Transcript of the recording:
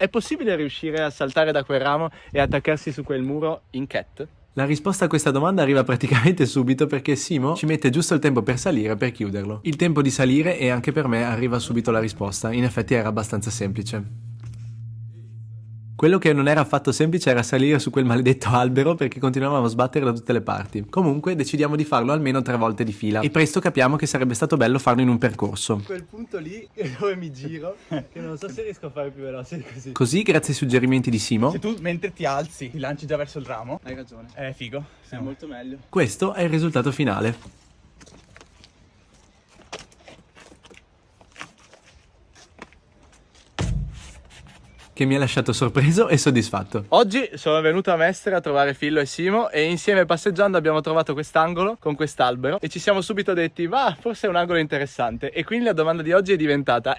È possibile riuscire a saltare da quel ramo e attaccarsi su quel muro in cat? La risposta a questa domanda arriva praticamente subito perché Simo ci mette giusto il tempo per salire per chiuderlo. Il tempo di salire e anche per me arriva subito la risposta, in effetti era abbastanza semplice. Quello che non era affatto semplice era salire su quel maledetto albero perché continuavamo a sbattere da tutte le parti. Comunque decidiamo di farlo almeno tre volte di fila e presto capiamo che sarebbe stato bello farlo in un percorso. Quel punto lì dove mi giro, che non so se riesco a fare più veloce così. Così, grazie ai suggerimenti di Simo, Se tu mentre ti alzi, ti lanci già verso il ramo, Hai ragione. è figo. È molto meglio. questo è il risultato finale. Che mi ha lasciato sorpreso e soddisfatto. Oggi sono venuto a Mestre a trovare Fillo e Simo e insieme passeggiando abbiamo trovato quest'angolo con quest'albero e ci siamo subito detti va forse è un angolo interessante e quindi la domanda di oggi è diventata